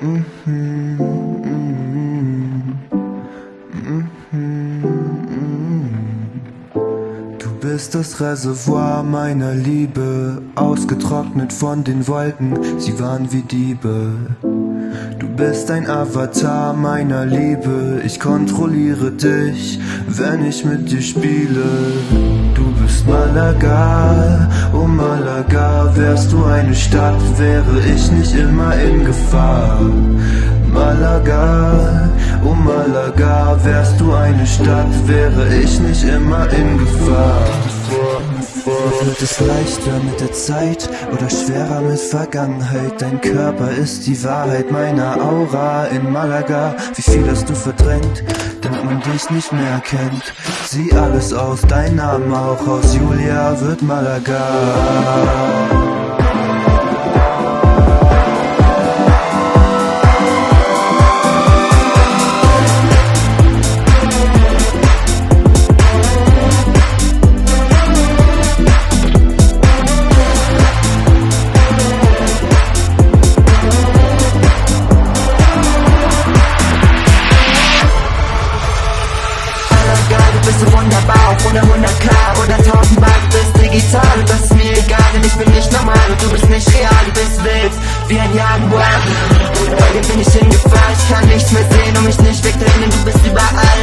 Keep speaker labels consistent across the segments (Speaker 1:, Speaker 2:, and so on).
Speaker 1: Du bist das Reservoir meiner Liebe, ausgetrocknet von den Wolken, sie waren wie Diebe. Du bist ein Avatar meiner Liebe, ich kontrolliere dich, wenn ich mit dir spiele. Malaga, oh Malaga, wärst du eine Stadt, wäre ich nicht immer in Gefahr. Malaga, oh Malaga, wärst du eine Stadt, wäre ich nicht immer in Gefahr. Wird es leichter mit der Zeit oder schwerer mit Vergangenheit? Dein Körper ist die Wahrheit meiner Aura in Malaga. Wie viel hast du verdrängt, damit man dich nicht mehr kennt? Sieh alles aus, dein Name auch aus. Julia wird Malaga.
Speaker 2: Bist du wunderbar, auch ohne 100k oder 1000 Bar, du bist digital. Und das ist mir egal, denn ich bin nicht normal. Und du bist nicht real, du bist wild, wie ein Jaguar. Dir bin ich in Gefahr, ich kann nichts mehr sehen und mich nicht wegdrehen, denn du bist überall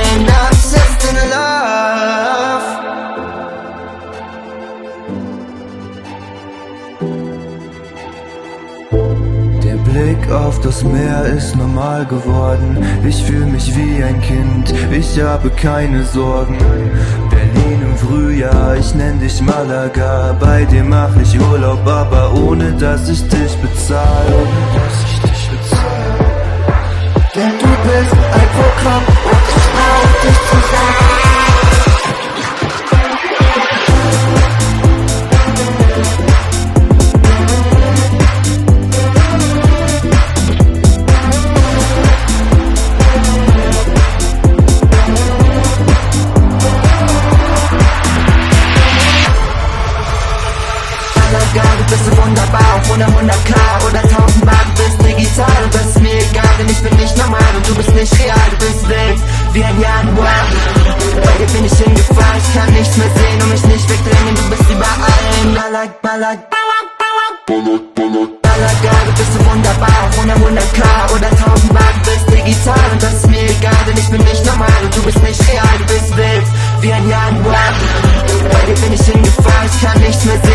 Speaker 1: Blick auf das Meer ist normal geworden. Ich fühle mich wie ein Kind, ich habe keine Sorgen. Berlin im Frühjahr, ich nenn dich Malaga. Bei dir mach ich Urlaub, aber ohne dass ich dich bezahle.
Speaker 2: Ohne 100k oder 1000 Bar, du bist digital und das ist mir egal, denn ich bin nicht normal und du bist nicht real, du bist wild, wie ein Jaguar. Bei dir bin ich in Gefahr, ich kann nichts mehr sehen und mich nicht wegdrehen, du bist überall in Balag, Balag, Balag, Balag, Balag, Malaga, du bist so wunderbar, auch ohne 100k oder 1000 Bar, du bist digital und das ist mir egal, denn ich bin nicht normal und du bist nicht real, du bist wild, wie ein Jaguar. Bei dir bin ich in Gefahr, ich kann nichts mehr sehen